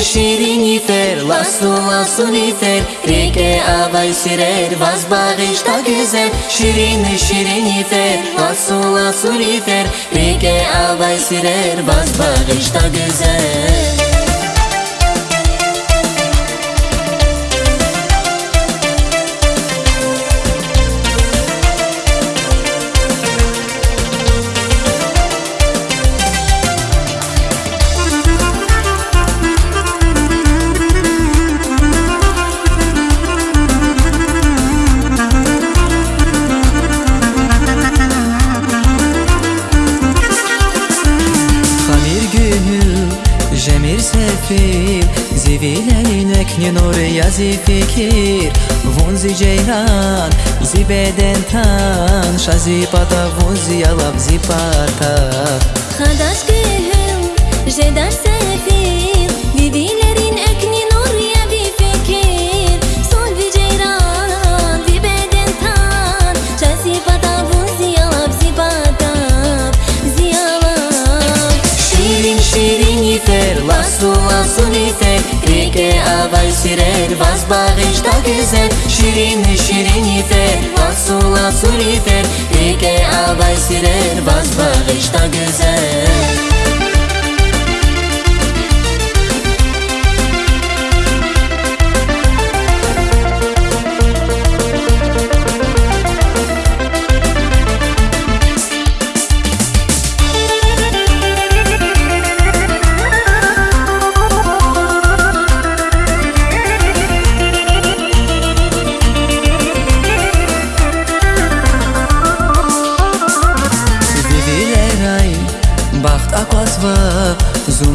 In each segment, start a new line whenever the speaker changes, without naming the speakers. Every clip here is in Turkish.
شیرین نیفر لاسو لاسو نیفر ریکه آوای سیرر واز باغش تا گزر شیرین شیرین نیفر لاسو لاسو نیفر ریکه آوای سیرر واز
باغش تا گزر сефир зиви лелинек нинори язи фикир вон зи ҷейран зи бедентан шази пата вон зи ялаб зи пата
хадаскиҳел жедарсе Nifer Rike avay sirer Vaz bağışta güzel. Şirin şirin yifer Lasu lasu nifer Rike avay sirer Vaz bağışta güzel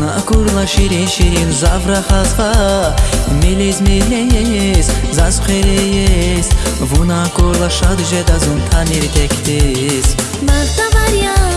накурла ширин ширин завра хазха мелиз мелиз заз хереес ву накурла шад жедазун танир
тектис. Махтаварян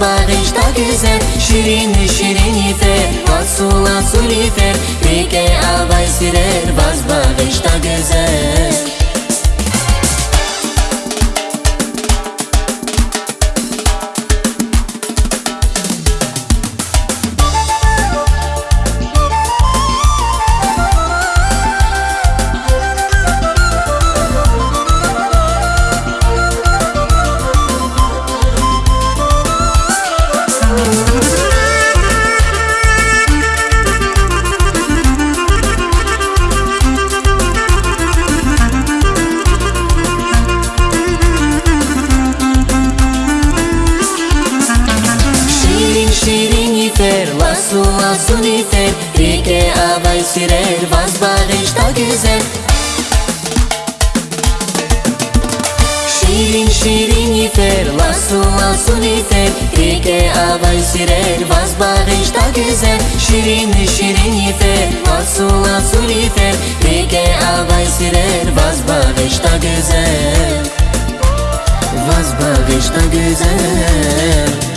bağışta güzel. Şirin şirin yifer Lasu lasu nifer Rike avay sirer Vaz bağışta güzel şirin yifer Lasu lasu nifer Rike avay sirer Vaz bağışta güzel. Şirin şirin yifer Lasu lasu nifer Rike avay sirer Vaz bağışta güzel. Şirin şirin yifer Lasu lasu nifer Rike avay sirer Vaz bağışta güzel. Vaz bağışta güzel